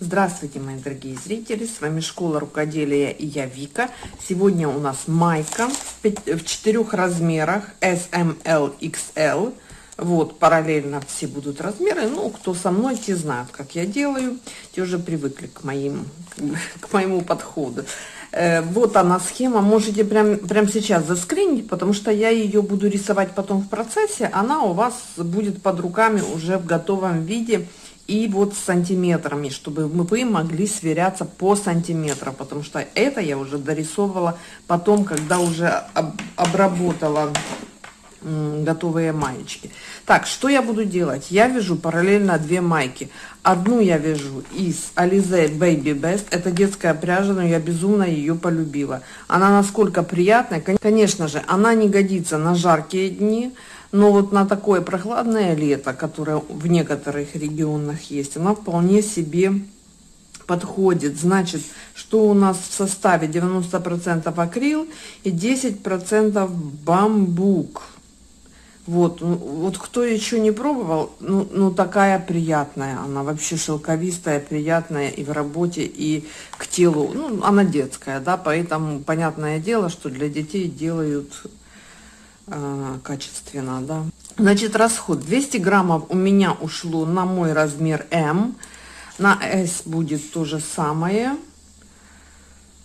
Здравствуйте, мои дорогие зрители! С вами Школа Рукоделия и я Вика. Сегодня у нас майка в четырех размерах S, M, L, XL. Вот, параллельно все будут размеры. Ну, кто со мной, те знают, как я делаю. Те уже привыкли к, моим, к моему подходу. Э, вот она схема. Можете прям, прям сейчас заскринить, потому что я ее буду рисовать потом в процессе. Она у вас будет под руками уже в готовом виде и вот с сантиметрами, чтобы вы могли сверяться по сантиметрам, потому что это я уже дорисовывала потом, когда уже об, обработала готовые маечки. Так, что я буду делать? Я вяжу параллельно две майки. Одну я вяжу из Alize Baby Best. Это детская пряжа, но я безумно ее полюбила. Она насколько приятная. Конечно же, она не годится на жаркие дни. Но вот на такое прохладное лето, которое в некоторых регионах есть, она вполне себе подходит. Значит, что у нас в составе 90% акрил и 10% бамбук. Вот, ну, вот кто еще не пробовал, ну, ну такая приятная, она вообще шелковистая, приятная и в работе, и к телу, ну, она детская, да, поэтому понятное дело, что для детей делают э, качественно, да. Значит, расход. 200 граммов у меня ушло на мой размер М, на S будет то же самое,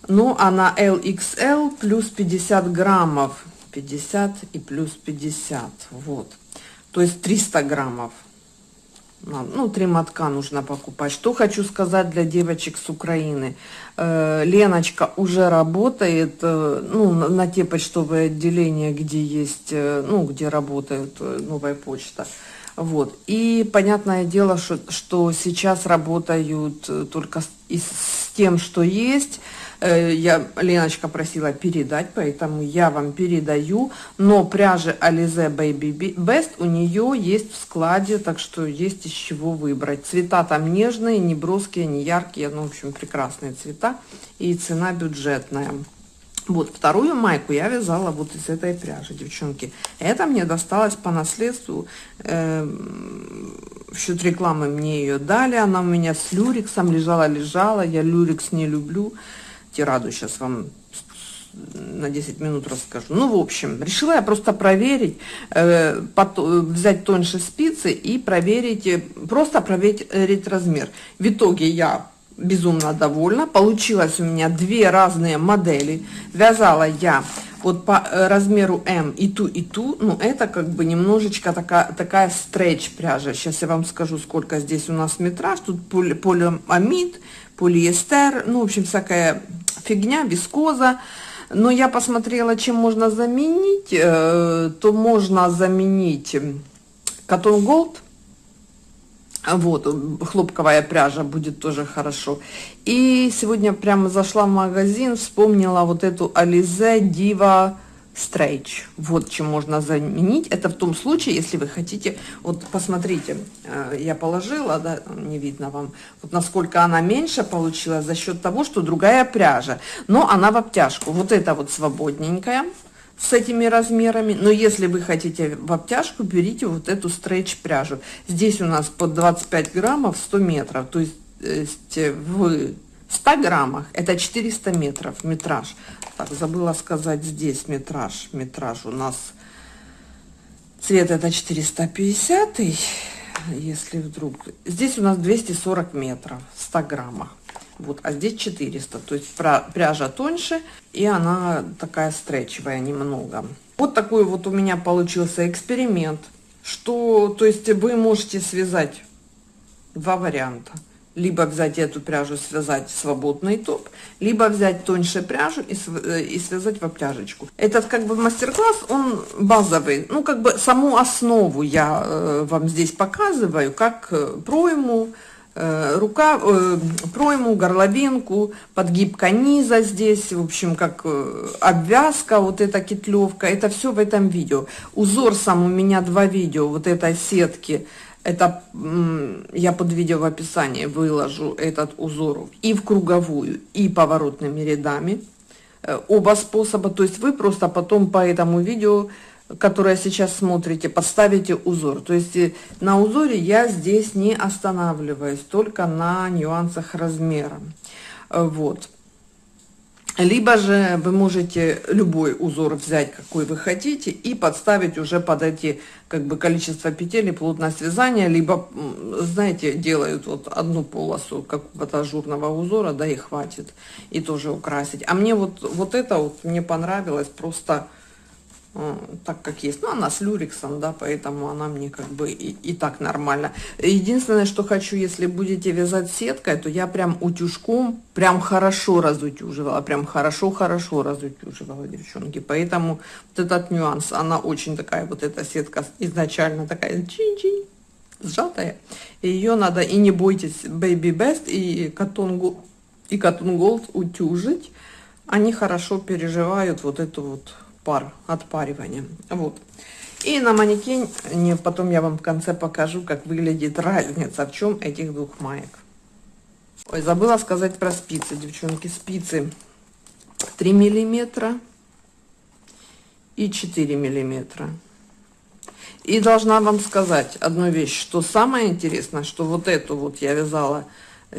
ну, а на LXL плюс 50 граммов, 50 и плюс 50, вот. То есть 300 граммов ну, три мотка нужно покупать. Что хочу сказать для девочек с Украины. Э, Леночка уже работает, э, ну, на, на те почтовые отделения, где есть, э, ну, где работает э, новая почта. Вот. И понятное дело, что, что сейчас работают э, только с, с тем, что есть. Э, я, Леночка просила передать, поэтому я вам передаю. Но пряжи Alize Baby Best у нее есть в складе, так что есть из чего выбрать. Цвета там нежные, не броские, не яркие, ну, в общем, прекрасные цвета. И цена бюджетная. Вот вторую майку я вязала вот из этой пряжи, девчонки. Это мне досталось по наследству. Э, в счет рекламы мне ее дали. Она у меня с люрексом лежала-лежала. Я люрекс не люблю тираду сейчас вам на 10 минут расскажу. Ну, в общем, решила я просто проверить, э, под, взять тоньше спицы и проверить, э, просто проверить размер. В итоге я безумно довольна. Получилось у меня две разные модели. Вязала я вот по э, размеру М и ту, и ту. Ну, это как бы немножечко такая, такая стретч пряжа. Сейчас я вам скажу, сколько здесь у нас метраж. Тут полиамид, полиэстер, ну, в общем, всякая фигня, вискоза. Но я посмотрела, чем можно заменить. Э, то можно заменить Cotton Gold. Вот, хлопковая пряжа будет тоже хорошо. И сегодня прямо зашла в магазин, вспомнила вот эту Alize Diva стрейч. Вот чем можно заменить. Это в том случае, если вы хотите, вот посмотрите, э, я положила, да, не видно вам, вот насколько она меньше получилась за счет того, что другая пряжа. Но она в обтяжку. Вот это вот свободненькая с этими размерами. Но если вы хотите в обтяжку, берите вот эту стрейч пряжу. Здесь у нас под 25 граммов 100 метров. То есть э, в 100 граммах это 400 метров метраж. Так, забыла сказать здесь метраж. Метраж у нас цвет это 450, если вдруг. Здесь у нас 240 метров, 100 граммах. Вот, а здесь 400, то есть пряжа тоньше, и она такая стречевая немного. Вот такой вот у меня получился эксперимент, что, то есть вы можете связать два варианта либо взять эту пряжу, связать свободный топ, либо взять тоньше пряжу и, э, и связать в обтяжечку. Этот как бы мастер-класс, он базовый, ну как бы саму основу я э, вам здесь показываю, как э, пройму, рука, э, пройму, горловинку, подгиб низа здесь, в общем, как э, обвязка, вот эта кетлевка, это все в этом видео. Узор сам у меня два видео, вот этой сетки, это я под видео в описании выложу этот узор и в круговую, и поворотными рядами. Э, оба способа, то есть вы просто потом по этому видео которое сейчас смотрите, подставите узор. То есть э, на узоре я здесь не останавливаюсь, только на нюансах размера. Вот. Либо же вы можете любой узор взять, какой вы хотите, и подставить уже под эти как бы количество петель и плотность вязания, либо, знаете, делают вот одну полосу какого-то ажурного узора, да и хватит, и тоже украсить. А мне вот, вот это вот мне понравилось, просто Э, так как есть. Ну, она с люрексом, да, поэтому она мне как бы и, и так нормально. Единственное, что хочу, если будете вязать сеткой, то я прям утюжком прям хорошо разутюживала, прям хорошо-хорошо разутюживала, девчонки. Поэтому вот этот нюанс, она очень такая, вот эта сетка изначально такая чин-чин, сжатая. Ее надо, и не бойтесь, Baby Best и Cotton, и Cotton Gold утюжить. Они хорошо переживают вот эту вот пар, отпаривания. Вот. И на манекене потом я вам в конце покажу, как выглядит разница, в чем этих двух маек. Ой, забыла сказать про спицы, девчонки. Спицы 3 миллиметра и 4 миллиметра. И должна вам сказать одну вещь, что самое интересное, что вот эту вот я вязала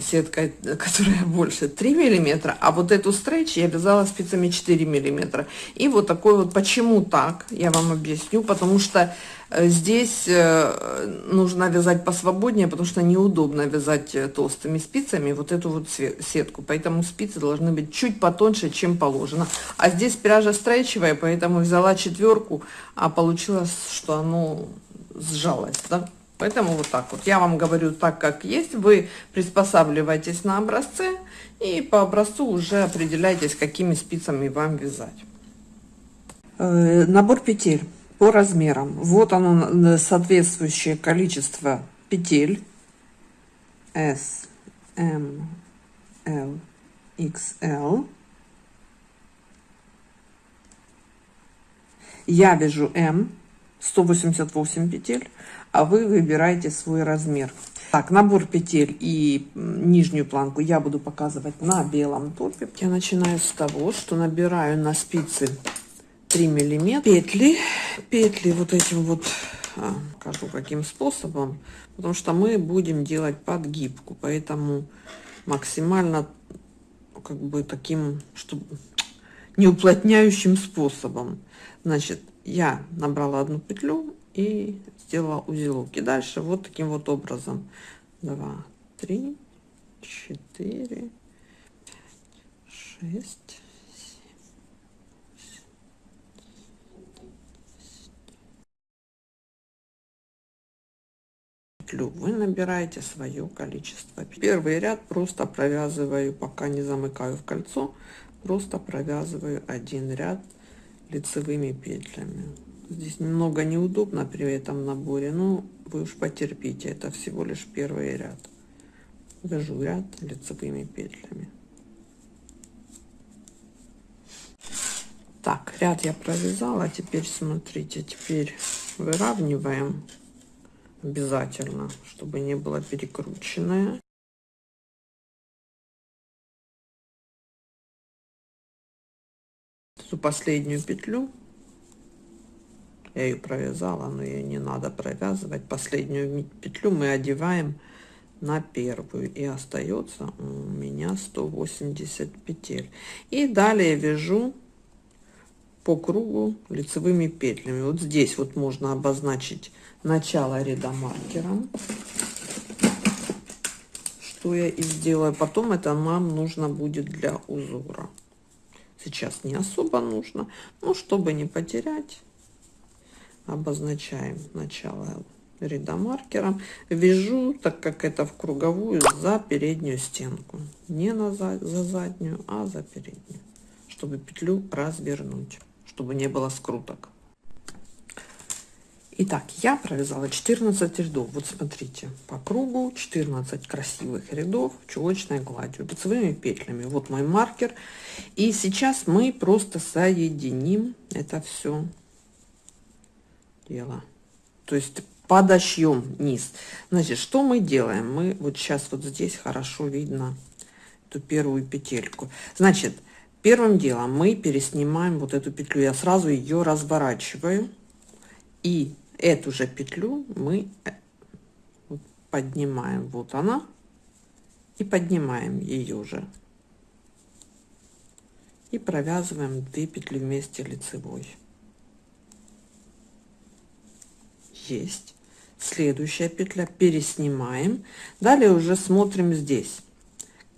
сетка, которая больше 3 миллиметра, а вот эту стрейч я вязала спицами 4 миллиметра. И вот такой вот, почему так, я вам объясню, потому что э, здесь э, нужно вязать посвободнее, потому что неудобно вязать э, толстыми спицами вот эту вот сетку, поэтому спицы должны быть чуть потоньше, чем положено. А здесь пряжа стрейчевая, поэтому взяла четверку, а получилось, что оно сжалось, да. Поэтому вот так вот. Я вам говорю так, как есть. Вы приспосабливаетесь на образце и по образцу уже определяйтесь, какими спицами вам вязать. Э, набор петель по размерам. Вот оно соответствующее количество петель. S, M, L, XL. Я вяжу M, 188 петель а вы выбираете свой размер. Так, набор петель и нижнюю планку я буду показывать на белом топе. Я начинаю с того, что набираю на спицы 3 миллиметра петли. Петли вот этим вот, а, покажу каким способом, потому что мы будем делать подгибку, поэтому максимально как бы таким, чтобы не уплотняющим способом. Значит, я набрала одну петлю и сделала узелок. И дальше вот таким вот образом. 2, 3, 4, 5, 6, 7, вы набираете свое количество. Первый ряд просто провязываю, пока не замыкаю в кольцо, просто провязываю один ряд лицевыми петлями. Здесь немного неудобно при этом наборе, но вы уж потерпите, это всего лишь первый ряд. Вяжу ряд лицевыми петлями. Так, ряд я провязала, теперь смотрите, теперь выравниваем обязательно, чтобы не было перекрученное. Эту последнюю петлю я ее провязала но ее не надо провязывать. Последнюю петлю мы одеваем на первую и остается у меня 180 петель. И далее вяжу по кругу лицевыми петлями. Вот здесь вот можно обозначить начало ряда маркером. Что я и сделаю. Потом это нам нужно будет для узора. Сейчас не особо нужно но чтобы не потерять обозначаем начало ряда маркером вяжу так как это в круговую за переднюю стенку не на за, за заднюю а за переднюю чтобы петлю развернуть чтобы не было скруток Итак, я провязала 14 рядов. Вот смотрите, по кругу 14 красивых рядов чулочной гладью, лицевыми петлями. Вот мой маркер. И сейчас мы просто соединим это все дело. То есть подошьем низ. Значит, что мы делаем? Мы вот сейчас вот здесь хорошо видно эту первую петельку. Значит, первым делом мы переснимаем вот эту петлю. Я сразу ее разворачиваю. И эту же петлю мы э, поднимаем. Вот она. И поднимаем ее же. И провязываем 2 петли вместе лицевой. Есть. Следующая петля. Переснимаем. Далее уже смотрим здесь.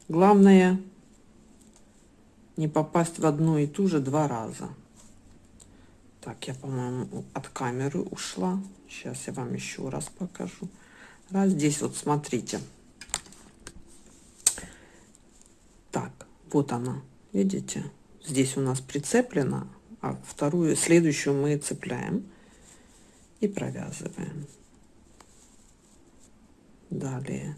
Главное не попасть в одну и ту же два раза. Так, я, по-моему, от камеры ушла. Сейчас я вам еще раз покажу. Раз, здесь вот смотрите. Так, вот она, видите? Здесь у нас прицеплена, а вторую, следующую мы цепляем и провязываем. Далее.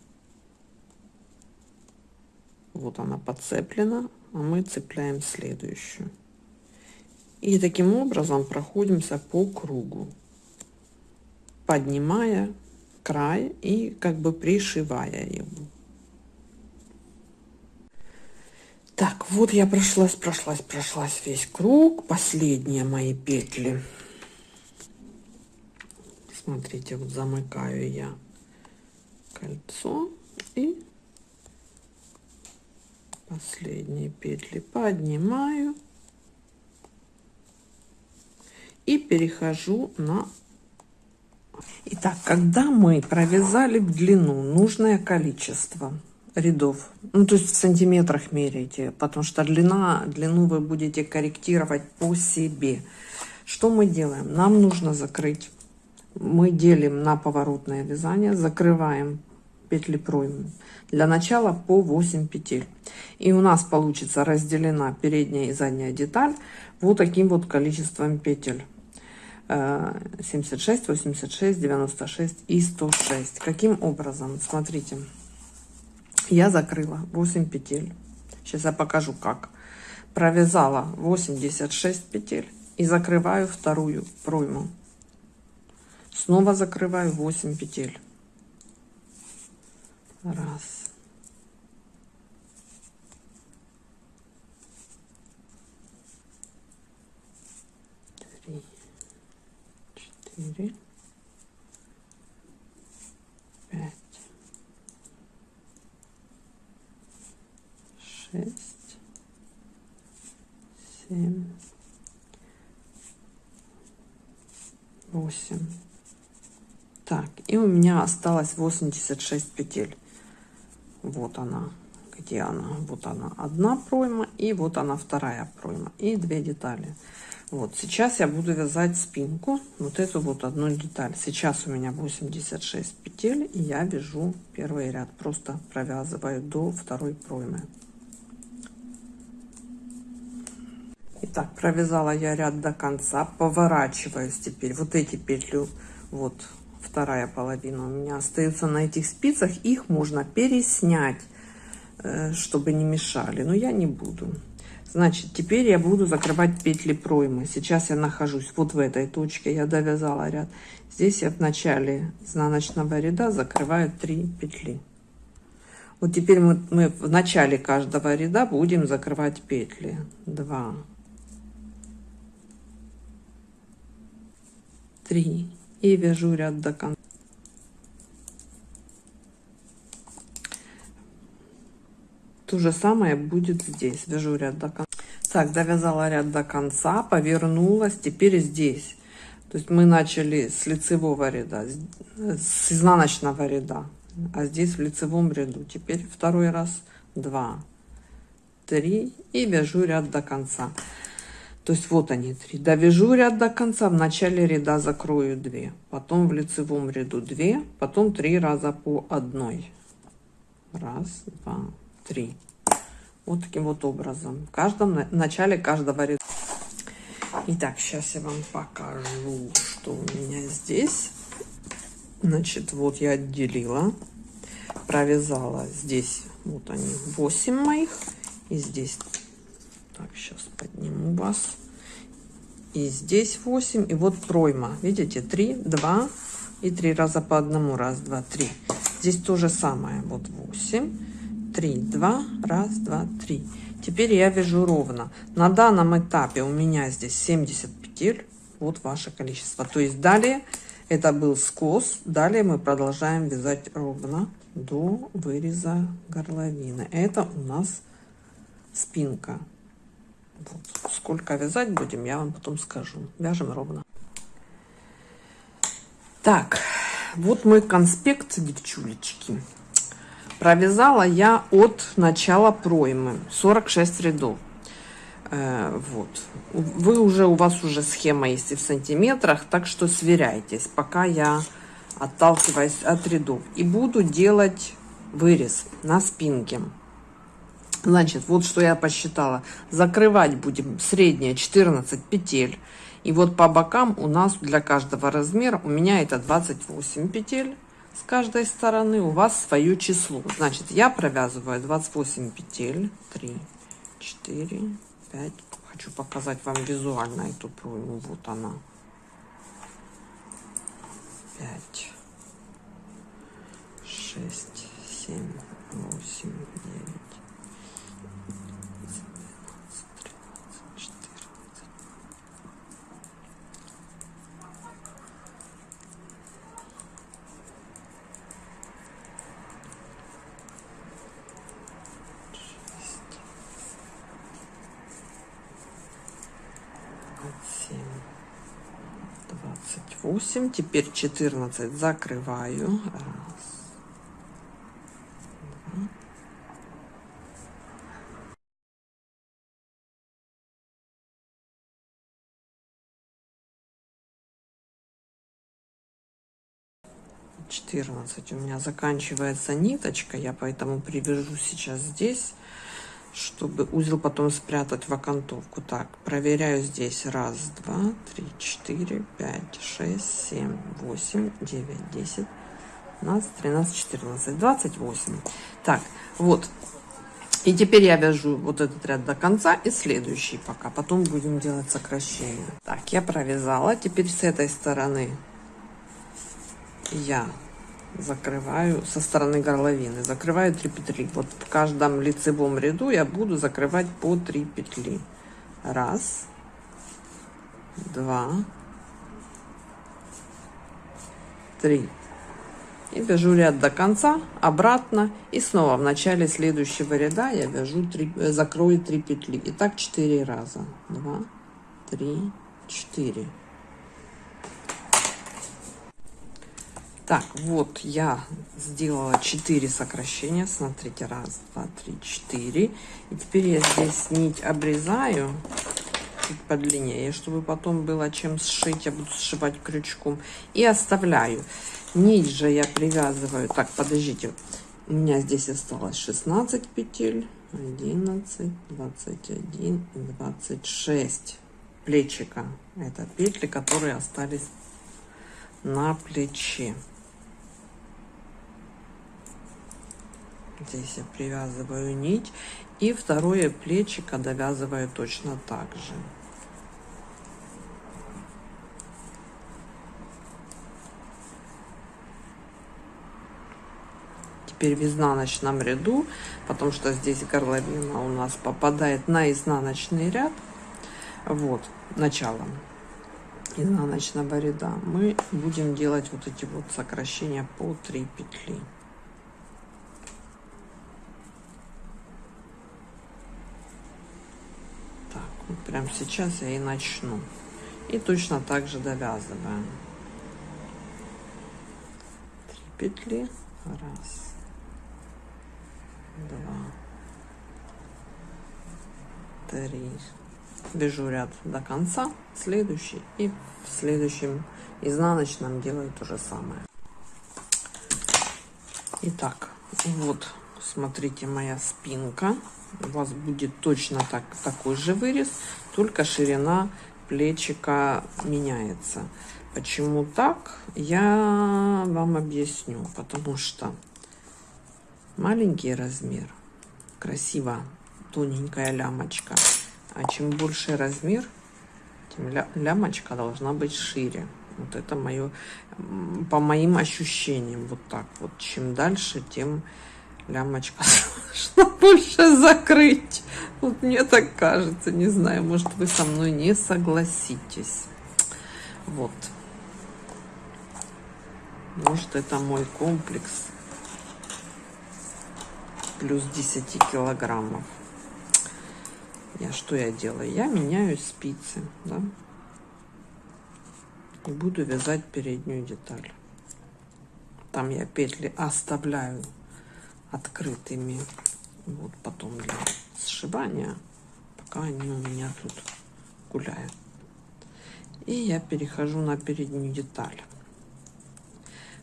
Вот она подцеплена, а мы цепляем следующую. И таким образом проходимся по кругу, поднимая край и как бы пришивая его. Так, вот я прошлась, прошлась, прошлась весь круг. Последние мои петли. Смотрите, вот замыкаю я кольцо и последние петли поднимаю и перехожу на Итак, когда мы провязали в длину нужное количество рядов, ну то есть в сантиметрах меряйте, потому что длина, длину вы будете корректировать по себе. Что мы делаем? Нам нужно закрыть, мы делим на поворотное вязание, закрываем петли проймы. Для начала по 8 петель. И у нас получится разделена передняя и задняя деталь вот таким вот количеством петель. 76, 86, 96 и 106. Каким образом? Смотрите, я закрыла 8 петель. Сейчас я покажу как. Провязала 86 петель и закрываю вторую пройму. Снова закрываю 8 петель. Раз. Три четыре, пять, шесть, семь, восемь. Так, и у меня осталось 86 петель. Вот она. Где она? Вот она одна пройма и вот она вторая пройма. И две детали. Вот, сейчас я буду вязать спинку, вот эту вот одну деталь. Сейчас у меня 86 петель, и я вяжу первый ряд. Просто провязываю до второй проймы. Итак, провязала я ряд до конца, поворачиваюсь теперь. Вот эти петлю, вот вторая половина у меня остается на этих спицах. Их можно переснять, э, чтобы не мешали, но я не буду. Значит, теперь я буду закрывать петли проймы. Сейчас я нахожусь вот в этой точке. Я довязала ряд. Здесь я в начале изнаночного ряда закрываю 3 петли. Вот теперь мы, мы в начале каждого ряда будем закрывать петли. 2, 3 и вяжу ряд до конца. То же самое будет здесь. Вяжу ряд до конца. Так, довязала ряд до конца, повернулась. Теперь здесь. То есть мы начали с лицевого ряда, с изнаночного ряда. А здесь в лицевом ряду. Теперь второй раз. Два, три. И вяжу ряд до конца. То есть вот они три. Довяжу ряд до конца. В начале ряда закрою 2. Потом в лицевом ряду 2. Потом три раза по одной. Раз, два, 3 вот таким вот образом в каждом в начале каждого ряда итак сейчас я вам покажу что у меня здесь значит вот я отделила провязала здесь вот они 8 моих и здесь так сейчас подниму вас и здесь 8 и вот пройма видите 3 2 и 3 раза по одному раз два три здесь то же самое вот 8 3 2 раз два три теперь я вяжу ровно на данном этапе у меня здесь 70 петель вот ваше количество. То есть далее это был скос. Далее мы продолжаем вязать ровно до выреза горловины. Это у нас спинка. Вот. Сколько вязать будем, я вам потом скажу. Вяжем ровно. Так, вот мой конспект, девчулечки. Провязала я от начала проймы 46 рядов. Э, вот. Вы уже, у вас уже схема есть и в сантиметрах, так что сверяйтесь, пока я отталкиваюсь от рядов. И буду делать вырез на спинке. Значит, вот что я посчитала. Закрывать будем среднее 14 петель. И вот по бокам у нас для каждого размера, у меня это 28 петель с каждой стороны, у вас свое число. Значит, я провязываю 28 петель. 3, 4, 5. Хочу показать вам визуально эту пройму. Вот она. 5, 6, 7, 8, 9, восемь теперь 14 закрываю. Раз. Четырнадцать. У меня заканчивается ниточка. Я поэтому привяжу сейчас здесь чтобы узел потом спрятать в окантовку. Так, проверяю здесь. Раз, два, три, четыре, пять, шесть, семь, восемь, девять, десять, двенадцать, тринадцать, четырнадцать, двадцать восемь. Так, вот. И теперь я вяжу вот этот ряд до конца и следующий пока. Потом будем делать сокращение. Так, я провязала. Теперь с этой стороны я закрываю со стороны горловины. Закрываю 3 петли. Вот в каждом лицевом ряду я буду закрывать по 3 петли. Раз два три. И вяжу ряд до конца обратно. И снова в начале следующего ряда я вяжу 3 э, закрою 3 петли. И так 4 раза. 2 3 4 Так, вот я сделала 4 сокращения. Смотрите, раз, два, три, четыре. И теперь я здесь нить обрезаю чуть подлиннее, чтобы потом было чем сшить. Я буду сшивать крючком. И оставляю. Нить же я привязываю. Так, подождите. У меня здесь осталось 16 петель. 11, 21 и 26 плечика. Это петли, которые остались на плече. Здесь я привязываю нить. И второе плечико довязываю точно так же. Теперь в изнаночном ряду, потому что здесь горловина у нас попадает на изнаночный ряд. Вот, начало изнаночного ряда. Мы будем делать вот эти вот сокращения по 3 петли. Вот прям сейчас я и начну. И точно так же довязываем. Три петли. Раз. Два. Три. Вяжу ряд до конца. Следующий. И в следующем изнаночном делаю то же самое. Итак, вот, смотрите, моя спинка у вас будет точно так, такой же вырез, только ширина плечика меняется. Почему так, я вам объясню. Потому что маленький размер, красиво, тоненькая лямочка. А чем больше размер, тем ля лямочка должна быть шире. Вот это мое, по моим ощущениям, вот так вот. Чем дальше, тем лямочка должна больше закрыть. Вот мне так кажется, не знаю, может вы со мной не согласитесь. Вот. Может, это мой комплекс. Плюс 10 килограммов. Я что я делаю? Я меняю спицы, да? И буду вязать переднюю деталь. Там я петли оставляю открытыми. Вот потом для сшивания, пока они у меня тут гуляют. И я перехожу на переднюю деталь,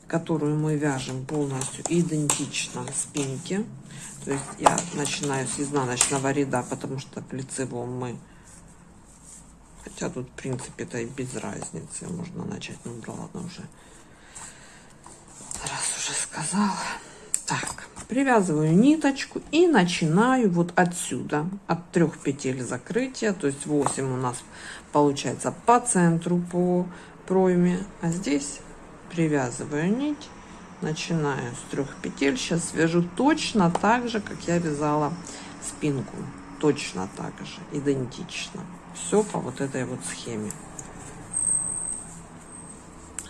которую мы вяжем полностью идентично спинке. То есть я начинаю с изнаночного ряда, потому что в лицевом мы... Хотя тут, в принципе, это и без разницы. Можно начать, ну да ладно уже. Раз уже сказала. Так, привязываю ниточку и начинаю вот отсюда, от трех петель закрытия, то есть 8 у нас получается по центру, по пройме, а здесь привязываю нить, начинаю с трех петель, сейчас вяжу точно так же, как я вязала спинку, точно так же, идентично, все по вот этой вот схеме.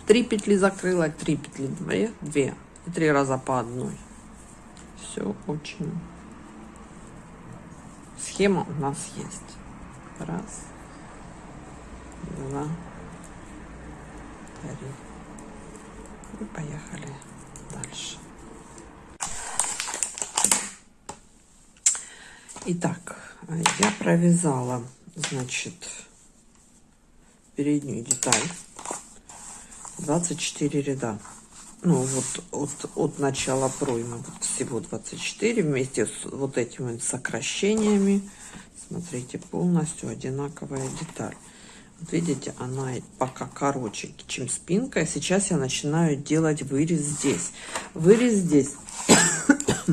Три петли закрыла, три петли, две, две. И три раза по одной все очень. Схема у нас есть. Раз, два, три. И поехали дальше. Итак, я провязала, значит, переднюю деталь 24 ряда ну вот от, от начала проймы вот всего 24 вместе с вот этими сокращениями. Смотрите полностью одинаковая деталь. Вот видите она пока короче чем спинка. Сейчас я начинаю делать вырез здесь. Вырез здесь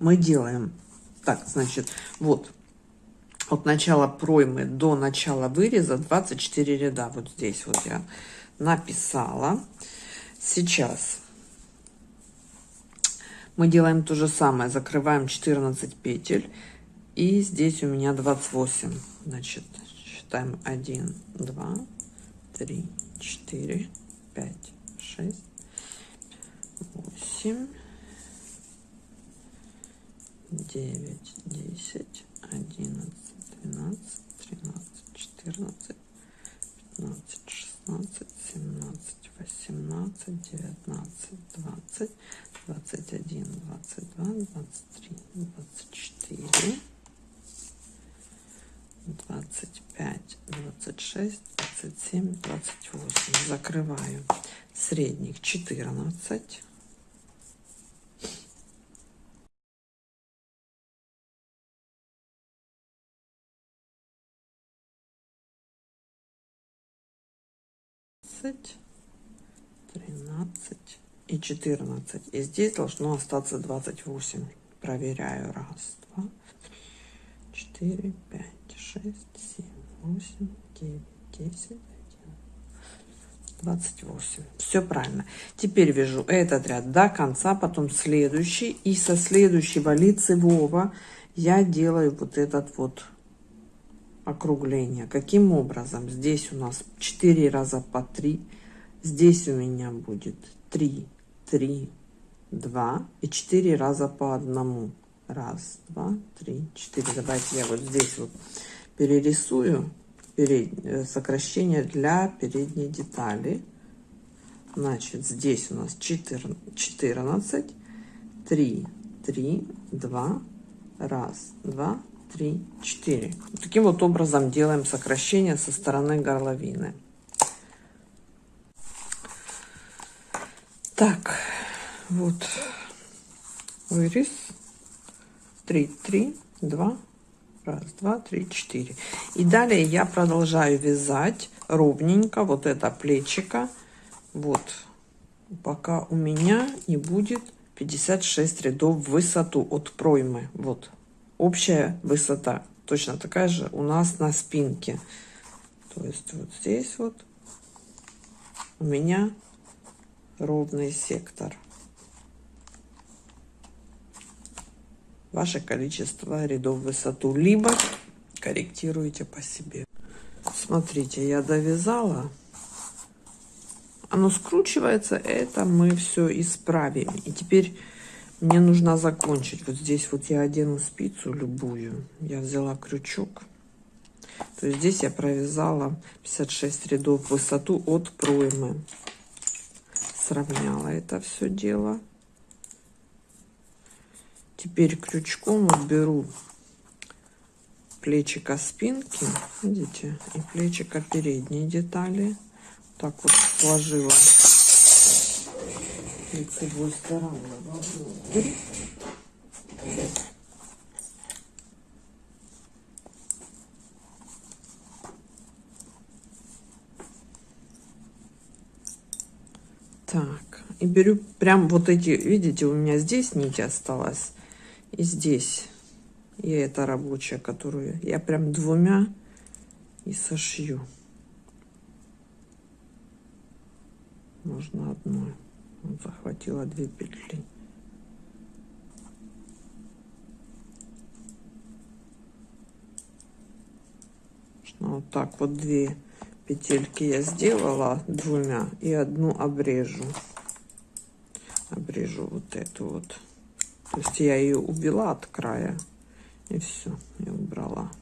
мы делаем. Так значит вот. От начала проймы до начала выреза 24 ряда. Вот здесь вот я написала. Сейчас мы делаем то же самое. Закрываем 14 петель. И здесь у меня 28 значит считаем 1 2 3 4 5 6 8 9 10 11 12 13 14 15 16 17 18 19 20 21, 22, 23, 24, 25, 26, 27, 28. Закрываю средних 14. Тринадцать и 14 и здесь должно остаться 28 проверяю. Раз два четыре пять шесть семь восемь девять десять 28 все правильно. Теперь вяжу этот ряд до конца потом следующий. И со следующего лицевого я делаю вот этот вот округление. Каким образом? Здесь у нас 4 раза по 3 здесь у меня будет 3 три, два и четыре раза по одному. Раз, два, три, четыре. Давайте я вот здесь вот перерисую перед, э, сокращение для передней детали. Значит, здесь у нас 14, 14 3, 3, 2, раз, два, три, четыре. Таким вот образом делаем сокращение со стороны горловины. Так, вот вырез. три, три, два, раз, два, три, четыре. И далее я продолжаю вязать ровненько вот это плечико. Вот, пока у меня не будет 56 рядов в высоту от проймы. Вот, общая высота точно такая же у нас на спинке. То есть вот здесь вот у меня ровный сектор. Ваше количество рядов в высоту, либо корректируете по себе. Смотрите, я довязала оно скручивается, это мы все исправим. И теперь мне нужно закончить. Вот здесь вот я одену спицу любую. Я взяла крючок. То есть здесь я провязала 56 рядов в высоту от проймы. Сравняла это все дело. Теперь крючком вот беру плечика спинки, видите, и плечика передней детали. Так вот сложила лицевой стороной. Так, и беру прям вот эти, видите, у меня здесь нить осталась, и здесь и это рабочая, которую я прям двумя и сошью. Можно одной. Захватила две петли. Вот так вот две петельки я сделала двумя и одну обрежу. Обрежу вот эту вот. То есть я ее убила от края. И все, я убрала.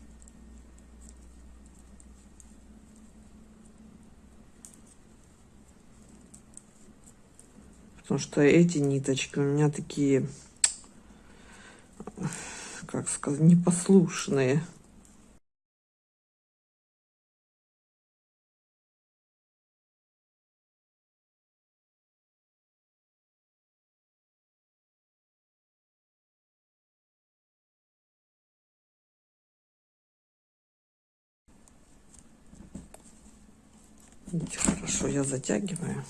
Потому что эти ниточки у меня такие, как сказать, непослушные. Видите, хорошо я затягиваю.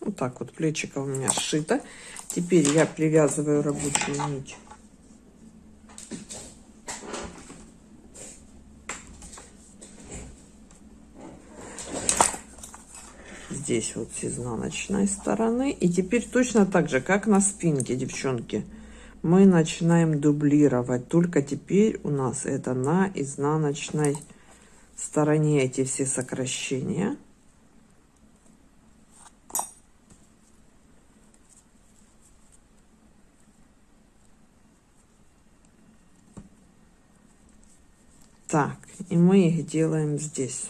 Вот так вот плечико у меня сшито. Теперь я привязываю рабочую нить. Здесь вот с изнаночной стороны. И теперь точно так же, как на спинке, девчонки, мы начинаем дублировать. Только теперь у нас это на изнаночной стороне эти все сокращения. Так, и мы их делаем здесь.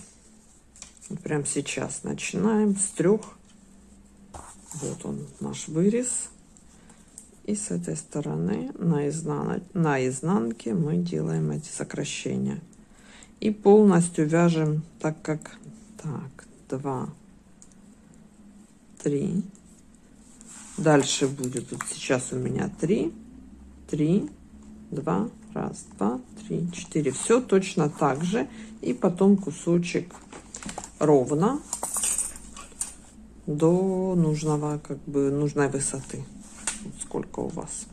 Вот прямо сейчас начинаем с трех. Вот он, наш вырез. И с этой стороны на, изнан... на изнанке мы делаем эти сокращения. И полностью вяжем так, как... Так, два, три. Дальше будет, вот сейчас у меня три, три, два, Раз, два, три, четыре. Все точно так же. И потом кусочек ровно до нужного, как бы, нужной высоты. Вот сколько у вас.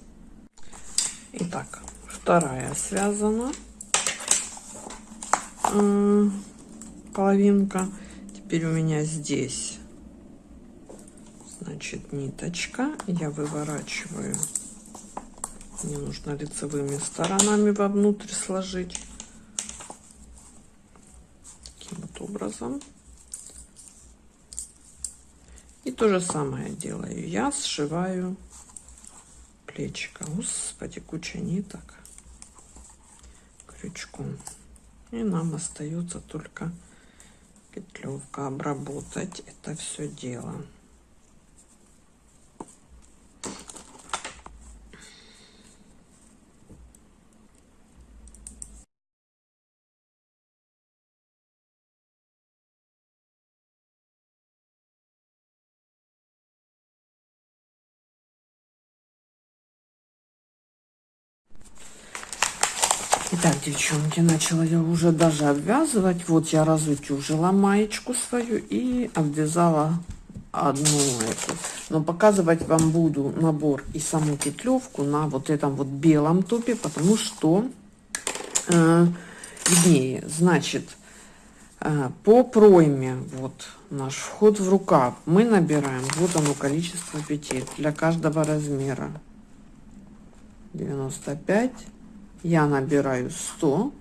Итак, вторая связана половинка. Теперь у меня здесь, значит, ниточка. Я выворачиваю мне нужно лицевыми сторонами вовнутрь сложить. Таким вот образом. И то же самое делаю. Я сшиваю плечико. Господи, куча ниток крючком. И нам остается только петлевка обработать это все дело. Итак, девчонки, начала я уже даже обвязывать. Вот я разутюжила маечку свою и обвязала одну эту. Но показывать вам буду набор и саму петлевку на вот этом вот белом топе, потому что э. Значит, э, по пройме, вот наш вход в рукав, мы набираем, вот оно количество петель для каждого размера. 95 я набираю 100,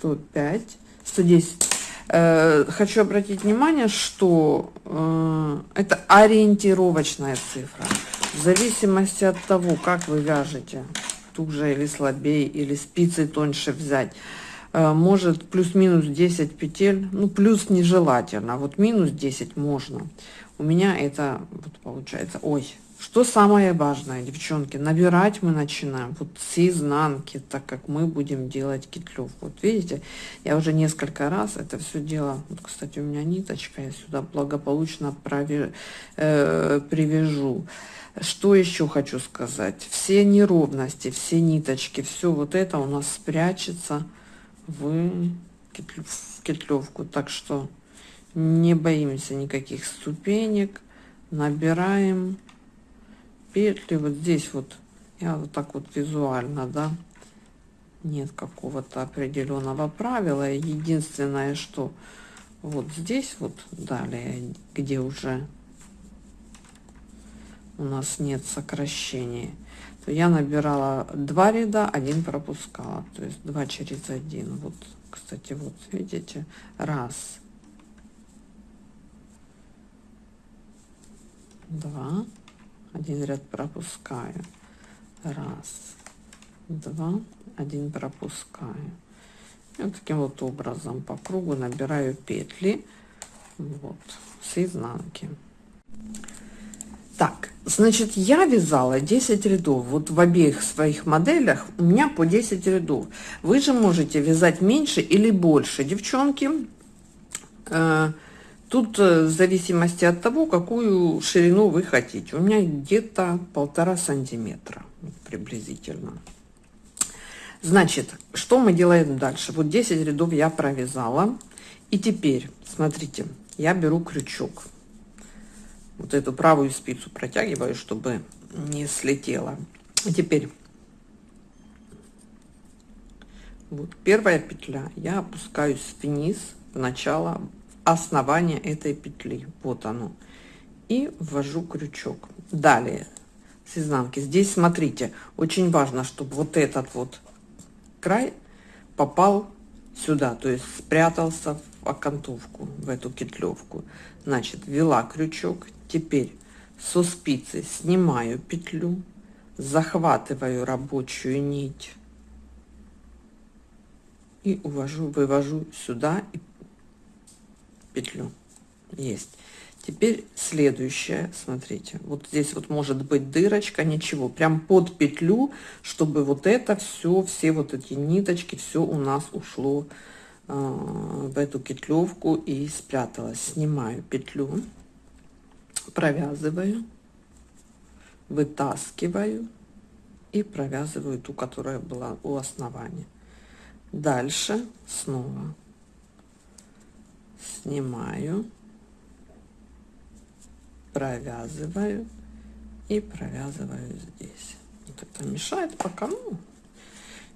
105, 110. Э, хочу обратить внимание, что э, это ориентировочная цифра. В зависимости от того, как вы вяжете, туже или слабее, или спицы тоньше взять, э, может плюс-минус 10 петель, ну плюс нежелательно, вот минус 10 можно. У меня это вот получается, ой, что самое важное, девчонки, набирать мы начинаем вот с изнанки, так как мы будем делать китлев. Вот видите, я уже несколько раз это все дело, вот, кстати, у меня ниточка, я сюда благополучно прови, э, привяжу. Что еще хочу сказать? Все неровности, все ниточки, все вот это у нас спрячется в, в кетлевку. Так что не боимся никаких ступенек, набираем петли вот здесь вот я вот так вот визуально да нет какого-то определенного правила. Единственное что вот здесь вот далее где уже у нас нет сокращения то я набирала два ряда один пропускала. То есть два через один. Вот кстати вот видите раз два один ряд пропускаю. Раз два один пропускаю. И вот таким вот образом по кругу набираю петли вот с изнанки. Так значит я вязала 10 рядов. Вот в обеих своих моделях у меня по 10 рядов. Вы же можете вязать меньше или больше девчонки. Э, Тут э, в зависимости от того, какую ширину вы хотите. У меня где-то полтора сантиметра приблизительно. Значит, что мы делаем дальше? Вот 10 рядов я провязала. И теперь, смотрите, я беру крючок. Вот эту правую спицу протягиваю, чтобы не слетела. И теперь, вот первая петля, я опускаюсь вниз в начало основание этой петли. Вот оно. И ввожу крючок. Далее. С изнанки. Здесь смотрите очень важно чтобы вот этот вот край попал сюда то есть спрятался в окантовку в эту кетлевку. Значит ввела крючок. Теперь со спицы снимаю петлю захватываю рабочую нить и увожу вывожу сюда и петлю. Есть. Теперь следующее смотрите. Вот здесь вот может быть дырочка ничего. Прям под петлю чтобы вот это все все вот эти ниточки все у нас ушло э, в эту кетлевку и спряталась снимаю петлю провязываю вытаскиваю и провязываю ту которая была у основания. Дальше снова снимаю, провязываю и провязываю здесь. Вот это мешает пока, ну,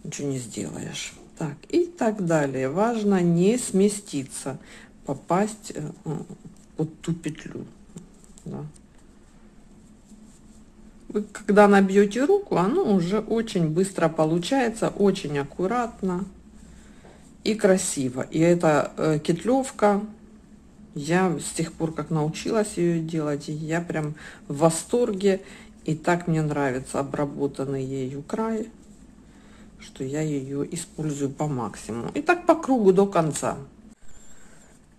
ничего не сделаешь. Так, и так далее. Важно не сместиться, попасть э, под ту петлю. Да. Вы когда набьете руку, оно уже очень быстро получается, очень аккуратно и красиво. И эта э, кетлевка, я с тех пор, как научилась ее делать, я прям в восторге. И так мне нравится обработанный ею край, что я ее использую по максимуму. И так по кругу до конца.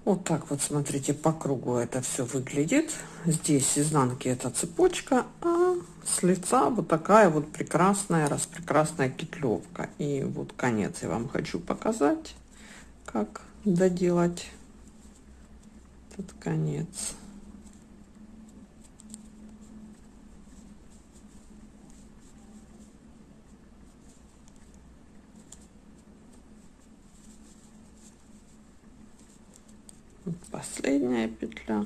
Вот так вот, смотрите, по кругу это все выглядит. Здесь изнанки это цепочка, а с лица вот такая вот прекрасная, распрекрасная петлевка. И вот конец я вам хочу показать, как доделать этот конец. последняя петля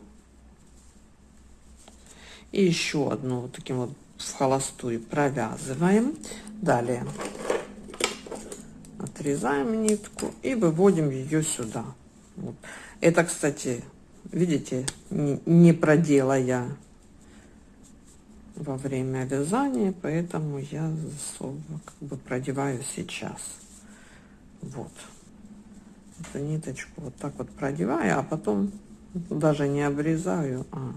и еще одну вот таким вот в холостую провязываем. Далее отрезаем нитку и выводим ее сюда. Вот. это кстати видите не продела я во время вязания поэтому я как бы продеваю сейчас. Вот. Эту ниточку вот так вот продеваю, а потом даже не обрезаю, а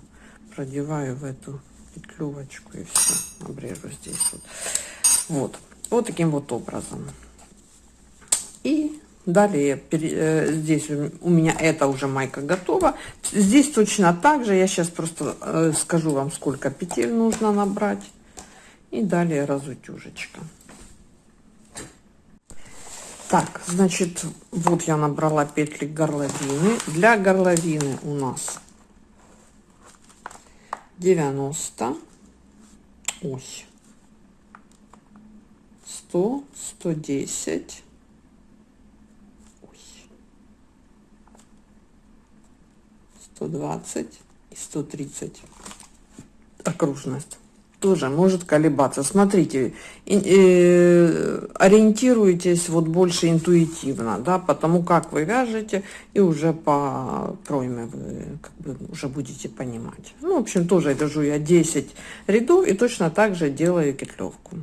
продеваю в эту петлювочку и все, обрежу здесь вот. Вот, вот таким вот образом. И далее э, здесь у меня это уже майка готова. Здесь точно так же, я сейчас просто э, скажу вам, сколько петель нужно набрать. И далее разутюжечка. Так, значит, вот я набрала петли горловины. Для горловины у нас 90, ой, 100, 110, ой, 120 и 130 окружность тоже может колебаться. Смотрите, э, ориентируйтесь вот больше интуитивно, да, потому как вы вяжете, и уже по пройме вы как бы уже будете понимать. Ну, в общем, тоже вяжу я 10 рядов и точно так же делаю петлевку.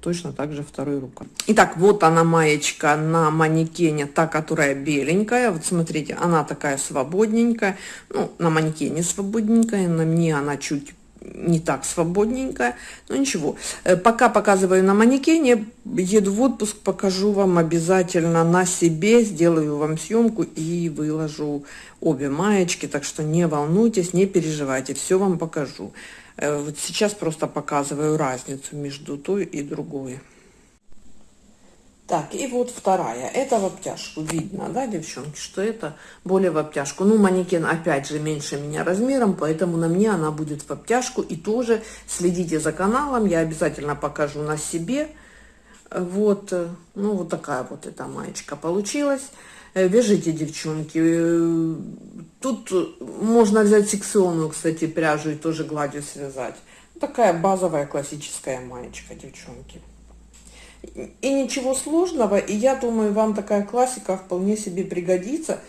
Точно так же второй рукой. Итак, вот она маечка на манекене, та, которая беленькая. Вот смотрите, она такая свободненькая. Ну, на манекене свободненькая, на мне она чуть не так свободненько, но ничего. Э, пока показываю на манекене, еду в отпуск, покажу вам обязательно на себе, сделаю вам съемку и выложу обе маечки, так что не волнуйтесь, не переживайте, все вам покажу. Э, вот сейчас просто показываю разницу между той и другой. Так, и вот вторая. Это в обтяжку. Видно, да, девчонки, что это более в обтяжку. Ну, манекен, опять же, меньше меня размером, поэтому на мне она будет в обтяжку. И тоже следите за каналом, я обязательно покажу на себе. Вот, ну, вот такая вот эта маечка получилась. Э, вяжите, девчонки. Э, тут можно взять секционную, кстати, пряжу и тоже гладью связать. Такая базовая классическая маечка, девчонки. И ничего сложного, и я думаю, вам такая классика вполне себе пригодится,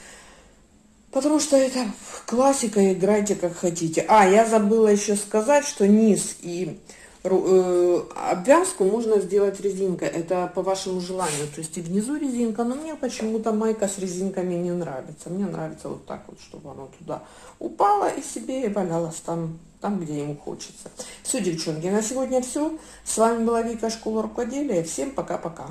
потому что это классика, играйте как хотите. А, я забыла еще сказать, что низ и обвязку можно сделать резинкой, это по вашему желанию, то есть и внизу резинка, но мне почему-то майка с резинками не нравится, мне нравится вот так вот, чтобы она туда упала и себе валялась там там, где ему хочется. Все, девчонки, на сегодня все. С вами была Вика, Школа Рукоделия. Всем пока-пока.